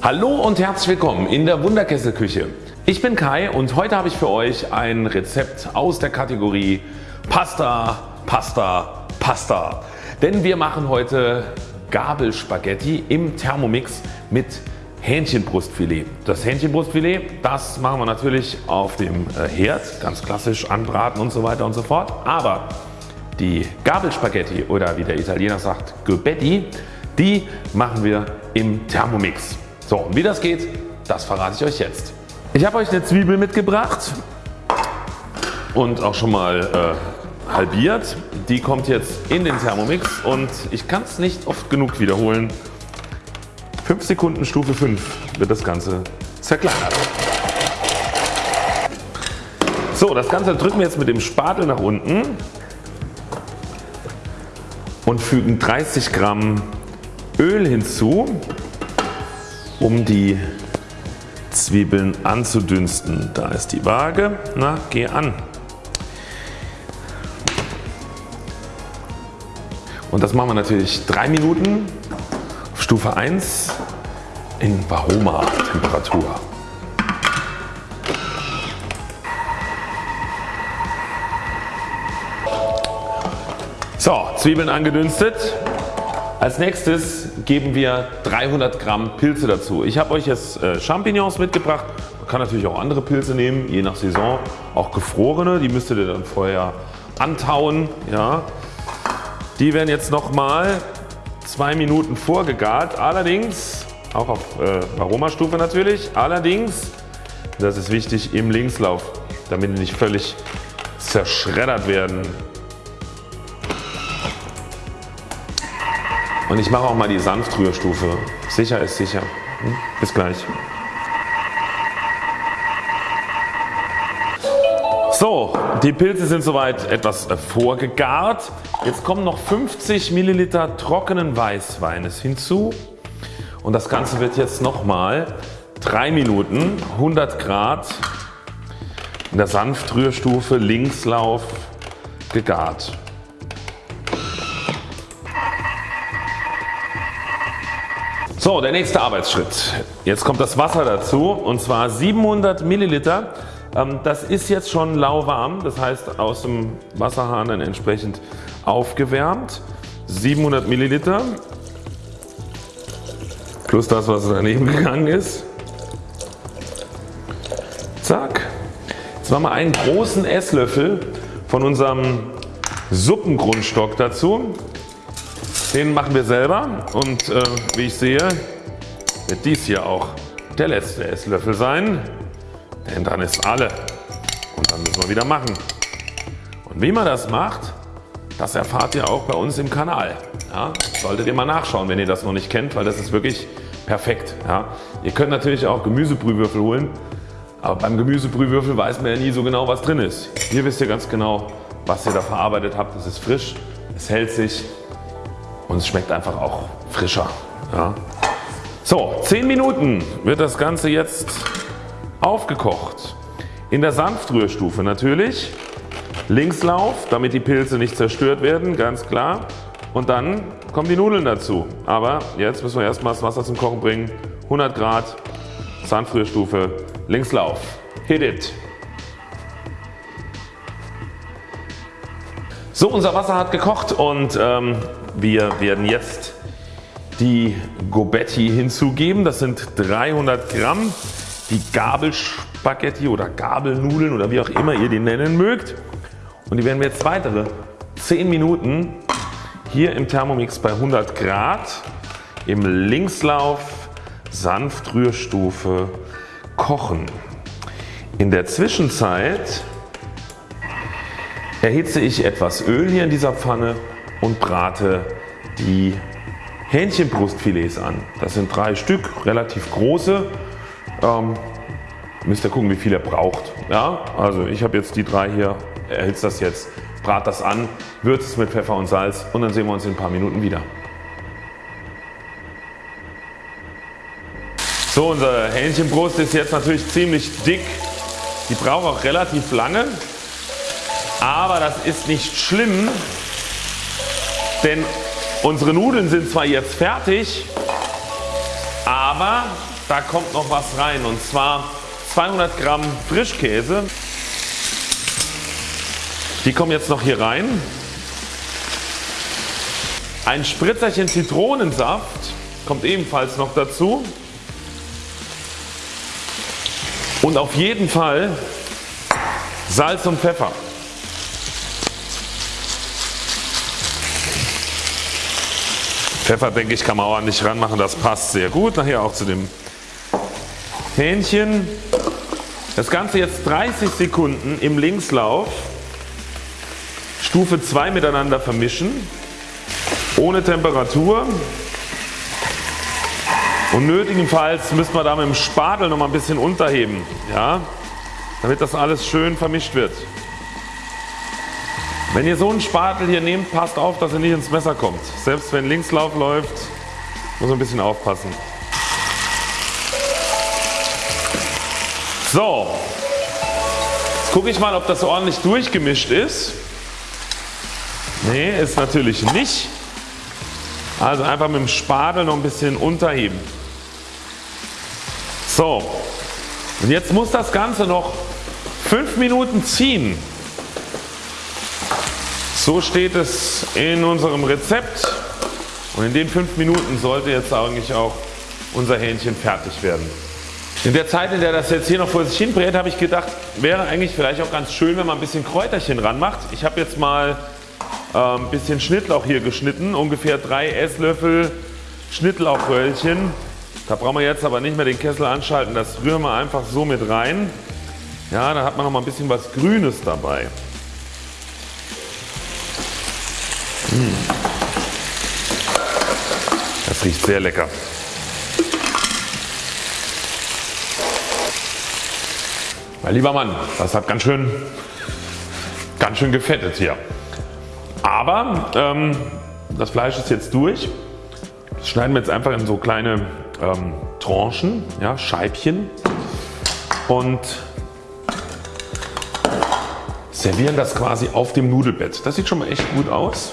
Hallo und herzlich willkommen in der Wunderkesselküche. Ich bin Kai und heute habe ich für euch ein Rezept aus der Kategorie Pasta, Pasta, Pasta. Denn wir machen heute Gabelspaghetti im Thermomix mit Hähnchenbrustfilet. Das Hähnchenbrustfilet das machen wir natürlich auf dem äh, Herd, ganz klassisch anbraten und so weiter und so fort. Aber die Gabelspaghetti oder wie der Italiener sagt Gobetti, die machen wir im Thermomix. So und wie das geht, das verrate ich euch jetzt. Ich habe euch eine Zwiebel mitgebracht und auch schon mal äh, halbiert. Die kommt jetzt in den Thermomix und ich kann es nicht oft genug wiederholen. 5 Sekunden Stufe 5 wird das Ganze zerkleinert. So das Ganze drücken wir jetzt mit dem Spatel nach unten und fügen 30 Gramm Öl hinzu um die Zwiebeln anzudünsten. Da ist die Waage. Na geh an. Und das machen wir natürlich 3 Minuten auf Stufe 1 in Varoma Temperatur. So Zwiebeln angedünstet. Als nächstes geben wir 300 Gramm Pilze dazu. Ich habe euch jetzt äh, Champignons mitgebracht. Man kann natürlich auch andere Pilze nehmen, je nach Saison. Auch gefrorene, die müsstet ihr dann vorher antauen. Ja. Die werden jetzt nochmal 2 Minuten vorgegart. Allerdings, auch auf äh, Aromastufe natürlich, allerdings, das ist wichtig, im Linkslauf, damit die nicht völlig zerschreddert werden. Und ich mache auch mal die Sanftrührstufe. Sicher ist sicher. Hm? Bis gleich. So, die Pilze sind soweit etwas äh, vorgegart. Jetzt kommen noch 50 Milliliter trockenen Weißweines hinzu und das Ganze wird jetzt nochmal 3 Minuten 100 Grad in der Sanftrührstufe Linkslauf gegart. So der nächste Arbeitsschritt. Jetzt kommt das Wasser dazu und zwar 700 Milliliter. Ähm, das ist jetzt schon lauwarm, das heißt aus dem Wasserhahn dann entsprechend aufgewärmt. 700 Milliliter plus das was daneben gegangen ist. Zack. Jetzt machen wir einen großen Esslöffel von unserem Suppengrundstock dazu. Den machen wir selber und äh, wie ich sehe wird dies hier auch der letzte Esslöffel sein, denn dann ist alle und dann müssen wir wieder machen. Und wie man das macht, das erfahrt ihr auch bei uns im Kanal. Ja, solltet ihr mal nachschauen, wenn ihr das noch nicht kennt, weil das ist wirklich perfekt. Ja. Ihr könnt natürlich auch Gemüsebrühwürfel holen, aber beim Gemüsebrühwürfel weiß man ja nie so genau was drin ist. Hier wisst ihr ganz genau was ihr da verarbeitet habt. Es ist frisch, es hält sich und es schmeckt einfach auch frischer. Ja. So 10 Minuten wird das Ganze jetzt aufgekocht. In der Sanftrührstufe natürlich. Linkslauf damit die Pilze nicht zerstört werden ganz klar und dann kommen die Nudeln dazu. Aber jetzt müssen wir erstmal das Wasser zum Kochen bringen. 100 Grad Sanftrührstufe Linkslauf. Hit it! So unser Wasser hat gekocht und ähm, wir werden jetzt die Gobetti hinzugeben. Das sind 300 Gramm. Die Gabelspaghetti oder Gabelnudeln oder wie auch immer ihr die nennen mögt. Und die werden wir jetzt weitere 10 Minuten hier im Thermomix bei 100 Grad im Linkslauf Sanftrührstufe kochen. In der Zwischenzeit erhitze ich etwas Öl hier in dieser Pfanne und brate die Hähnchenbrustfilets an. Das sind drei Stück, relativ große. Ähm, müsst ihr gucken wie viel ihr braucht. Ja, also ich habe jetzt die drei hier, erhitzt das jetzt, brat das an, würzt es mit Pfeffer und Salz und dann sehen wir uns in ein paar Minuten wieder. So unsere Hähnchenbrust ist jetzt natürlich ziemlich dick. Die braucht auch relativ lange. Aber das ist nicht schlimm, denn unsere Nudeln sind zwar jetzt fertig, aber da kommt noch was rein und zwar 200 Gramm Frischkäse. Die kommen jetzt noch hier rein. Ein Spritzerchen Zitronensaft kommt ebenfalls noch dazu. Und auf jeden Fall Salz und Pfeffer. Pfeffer denke ich kann man ordentlich ranmachen, das passt sehr gut. Nachher auch zu dem Hähnchen. Das Ganze jetzt 30 Sekunden im Linkslauf. Stufe 2 miteinander vermischen. Ohne Temperatur. Und nötigenfalls müssen wir da mit dem Spatel noch mal ein bisschen unterheben. Ja, damit das alles schön vermischt wird. Wenn ihr so einen Spatel hier nehmt, passt auf, dass er nicht ins Messer kommt. Selbst wenn Linkslauf läuft, muss man ein bisschen aufpassen. So, jetzt gucke ich mal, ob das ordentlich durchgemischt ist. Ne, ist natürlich nicht. Also einfach mit dem Spatel noch ein bisschen unterheben. So, und jetzt muss das Ganze noch 5 Minuten ziehen. So steht es in unserem Rezept und in den 5 Minuten sollte jetzt eigentlich auch unser Hähnchen fertig werden. In der Zeit in der das jetzt hier noch vor sich hin brät habe ich gedacht wäre eigentlich vielleicht auch ganz schön wenn man ein bisschen Kräuterchen ranmacht. Ich habe jetzt mal äh, ein bisschen Schnittlauch hier geschnitten, ungefähr 3 Esslöffel Schnittlauchröllchen. Da brauchen wir jetzt aber nicht mehr den Kessel anschalten, das rühren wir einfach so mit rein. Ja, da hat man noch mal ein bisschen was Grünes dabei. Riecht sehr lecker. Mein lieber Mann, das hat ganz schön, ganz schön gefettet hier. Aber ähm, das Fleisch ist jetzt durch. Das schneiden wir jetzt einfach in so kleine ähm, Tranchen, ja, Scheibchen und servieren das quasi auf dem Nudelbett. Das sieht schon mal echt gut aus.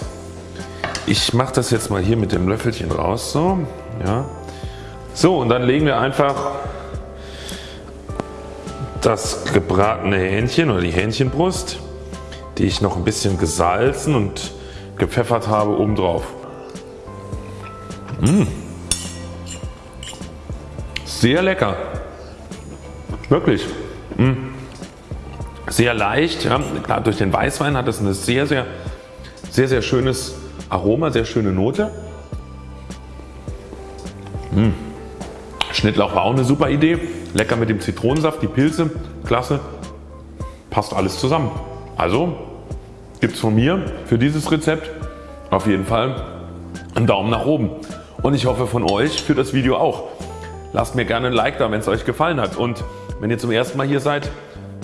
Ich mache das jetzt mal hier mit dem Löffelchen raus. So, ja. so und dann legen wir einfach das gebratene Hähnchen oder die Hähnchenbrust, die ich noch ein bisschen gesalzen und gepfeffert habe, oben drauf. Mmh. Sehr lecker. Wirklich. Mmh. Sehr leicht. Ja. Klar, durch den Weißwein hat es ein sehr, sehr, sehr, sehr schönes Aroma, sehr schöne Note. Mmh. Schnittlauch war auch eine super Idee. Lecker mit dem Zitronensaft, die Pilze, klasse. Passt alles zusammen. Also gibt es von mir für dieses Rezept auf jeden Fall einen Daumen nach oben. Und ich hoffe von euch für das Video auch. Lasst mir gerne ein Like da wenn es euch gefallen hat und wenn ihr zum ersten Mal hier seid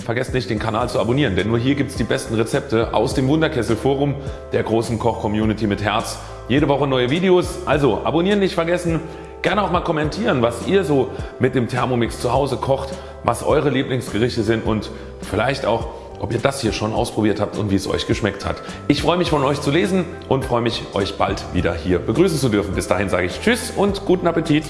Vergesst nicht den Kanal zu abonnieren, denn nur hier gibt es die besten Rezepte aus dem Wunderkessel Forum der großen Koch Community mit Herz. Jede Woche neue Videos, also abonnieren nicht vergessen. Gerne auch mal kommentieren was ihr so mit dem Thermomix zu Hause kocht, was eure Lieblingsgerichte sind und vielleicht auch ob ihr das hier schon ausprobiert habt und wie es euch geschmeckt hat. Ich freue mich von euch zu lesen und freue mich euch bald wieder hier begrüßen zu dürfen. Bis dahin sage ich Tschüss und guten Appetit.